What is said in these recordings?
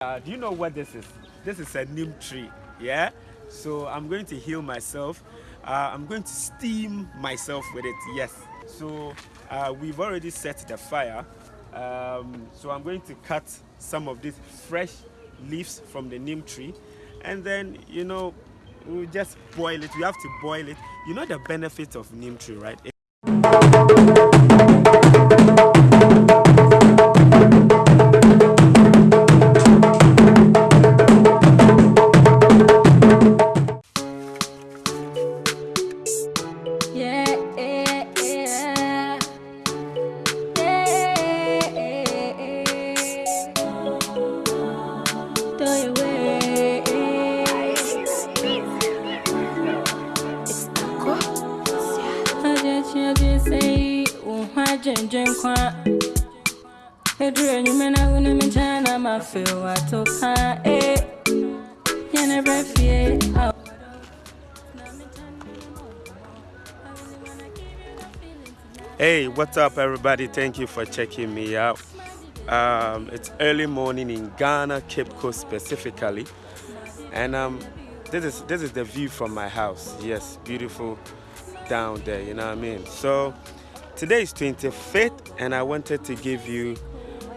Uh, do you know what this is? This is a neem tree, yeah? So I'm going to heal myself. Uh, I'm going to steam myself with it, yes. So uh, we've already set the fire. Um, so I'm going to cut some of these fresh leaves from the neem tree. And then, you know, we just boil it. We have to boil it. You know the benefit of neem tree, right? Hey, what's up, everybody? Thank you for checking me out. Um, it's early morning in Ghana, Cape Coast specifically, and um, this is this is the view from my house. Yes, beautiful down there. You know what I mean? So today is 25th, and I wanted to give you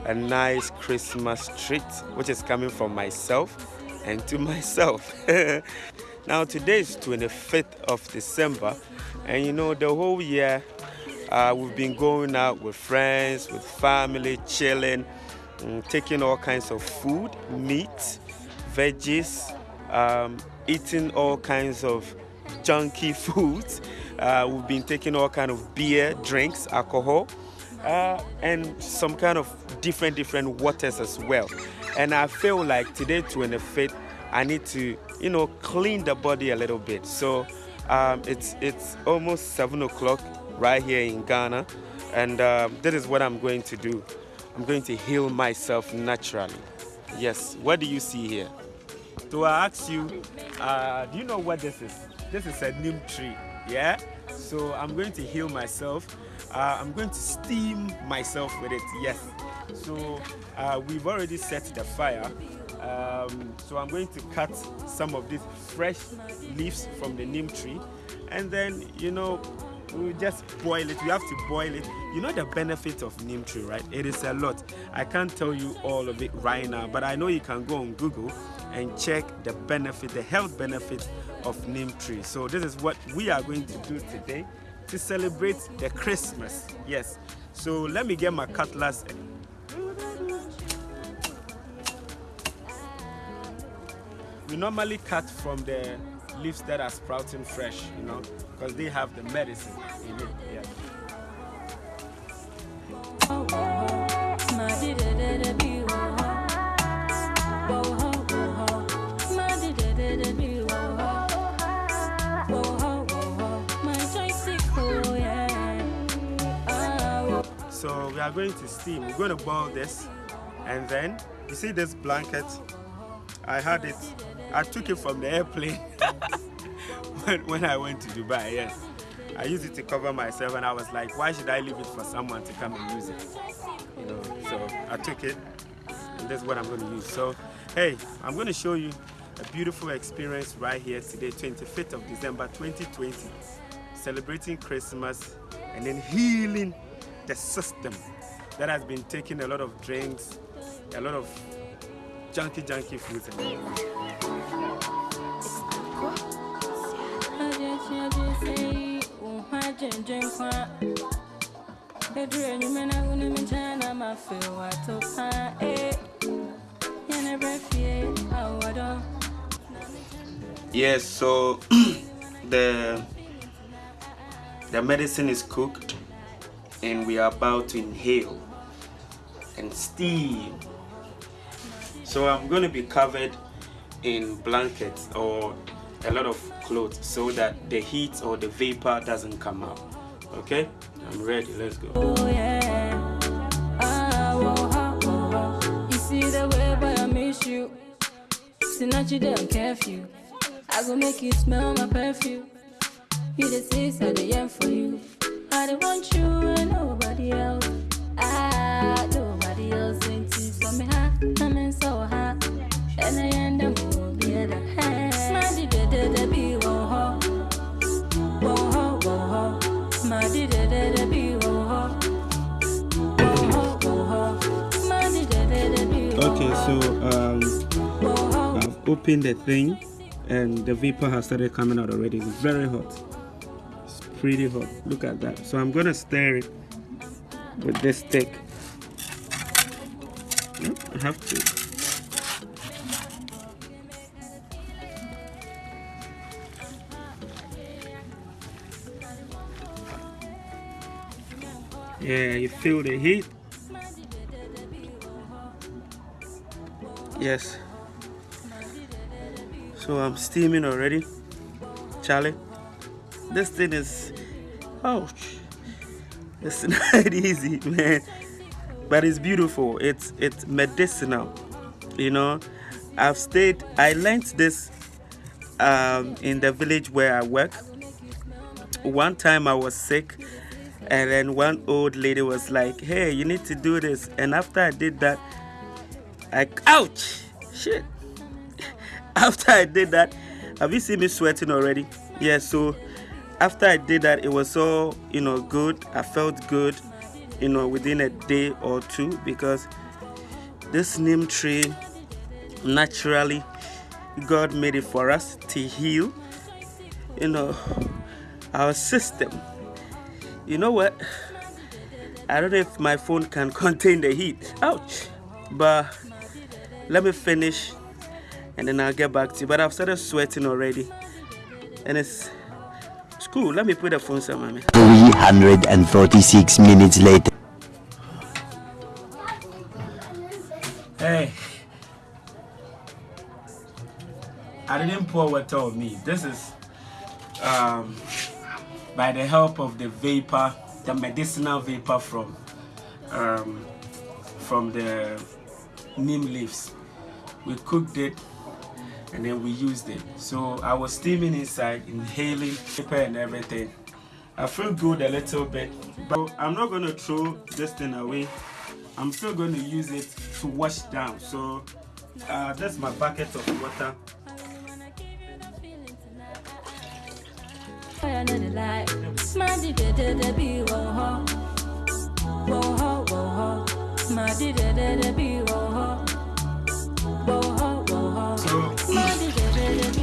a nice Christmas treat, which is coming from myself and to myself. now today is 25th of December, and you know the whole year uh, we've been going out with friends, with family, chilling, um, taking all kinds of food, meat, veggies, um, eating all kinds of junky foods. Uh, we've been taking all kind of beer, drinks, alcohol, uh, and some kind of different different waters as well. And I feel like today, 25th, I need to, you know, clean the body a little bit. So um, it's it's almost seven o'clock right here in Ghana. And um, that is what I'm going to do. I'm going to heal myself naturally. Yes, what do you see here? So I ask you, uh, do you know what this is? This is a neem tree, yeah? So I'm going to heal myself. Uh, I'm going to steam myself with it, yes. So uh, we've already set the fire. Um, so I'm going to cut some of these fresh leaves from the neem tree. And then, you know, we just boil it. We have to boil it. You know the benefit of neem tree, right? It is a lot. I can't tell you all of it right now, but I know you can go on Google and check the benefit, the health benefit of neem tree. So this is what we are going to do today to celebrate the Christmas. Yes. So let me get my cutlass. We normally cut from the leaves that are sprouting fresh, you know, because they have the medicine in it. Yeah. Oh, oh, So we are going to steam. We're going to boil this and then you see this blanket I had it I took it from the airplane when, when I went to Dubai, yes. I used it to cover myself and I was like, why should I leave it for someone to come and use it? You know, so I took it and that's what I'm going to use. So, hey, I'm going to show you a beautiful experience right here today, 25th of December 2020, celebrating Christmas and then healing the system that has been taking a lot of drinks, a lot of junky, junky foods. Yes, so the the medicine is cooked and we are about to inhale and steam. So I'm going to be covered in blankets or a lot of clothes so that the heat or the vapor doesn't come out. Okay? I'm ready. Let's go. Oh, yeah. Ah, oh, oh, you see the way but i make you smell my perfume. You for you don't want you and nobody else. Ah, nobody else ain't too for me. Ha, I'm in so hot. And I end up with the other hand. My did it be one ho. One ho, one ho. My did it be one ho. Okay, so um, I've opened the thing and the vapor has started coming out already. It's very hot. Pretty hot. Look at that. So I'm gonna stir it with this stick. Hmm, I have to. Yeah, you feel the heat. Yes. So I'm steaming already. Charlie, this thing is, ouch. It's not easy, man. But it's beautiful. It's it's medicinal. You know, I've stayed. I learned this um, in the village where I work. One time I was sick and then one old lady was like, hey, you need to do this. And after I did that, I, ouch, shit. after I did that, have you seen me sweating already? Yeah, so after I did that, it was all, you know, good. I felt good, you know, within a day or two because this neem tree, naturally, God made it for us to heal, you know, our system. You know what? I don't know if my phone can contain the heat. Ouch! But let me finish and then I'll get back to you. But I've started sweating already and it's cool let me put the phone somewhere 346 minutes later. Hey. I didn't pour water on me. This is um by the help of the vapor, the medicinal vapor from um, from the neem leaves. We cooked it and then we used it. So I was steaming inside, inhaling paper and everything. I feel good a little bit, but I'm not going to throw this thing away. I'm still going to use it to wash down. So uh, that's my bucket of water.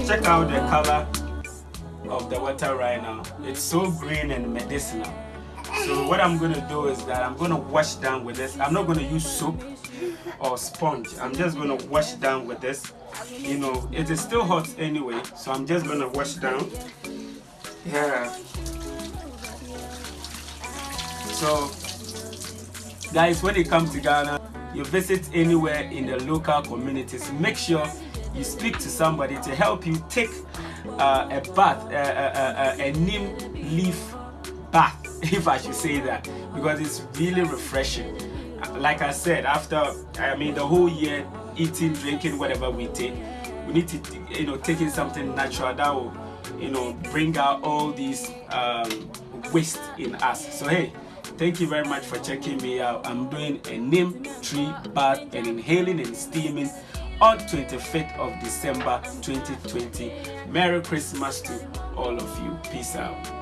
Check out the color of the water right now. It's so green and medicinal. So what I'm going to do is that I'm going to wash down with this. I'm not going to use soap or sponge. I'm just going to wash down with this. You know, it is still hot anyway, so I'm just going to wash down. Yeah. So, guys, when you come to Ghana, you visit anywhere in the local communities, make sure you speak to somebody to help you take uh, a bath, uh, uh, uh, a neem leaf bath, if I should say that, because it's really refreshing. Like I said, after, I mean, the whole year eating, drinking, whatever we take, we need to, you know, taking something natural that will you know bring out all these um, waste in us. So hey thank you very much for checking me out. I'm doing a neem tree bath and inhaling and steaming on 25th of december 2020 merry christmas to all of you. Peace out